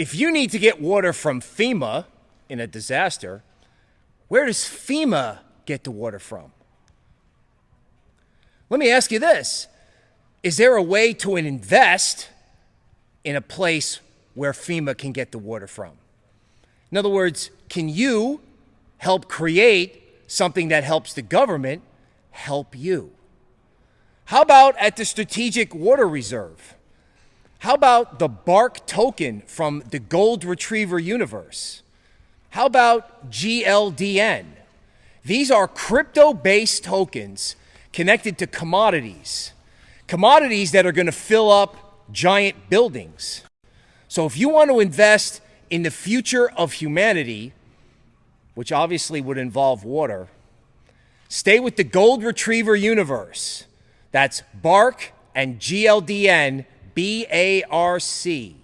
if you need to get water from FEMA in a disaster, where does FEMA get the water from? Let me ask you this Is there a way to invest in a place where FEMA can get the water from? In other words, can you help create something that helps the government help you? How about at the Strategic Water Reserve? How about the BARC token from the Gold Retriever universe? How about GLDN? These are crypto based tokens connected to commodities, commodities that are going to fill up giant buildings. So if you want to invest in the future of humanity, which obviously would involve water, stay with the Gold Retriever universe. That's BARC and GLDN B A R C.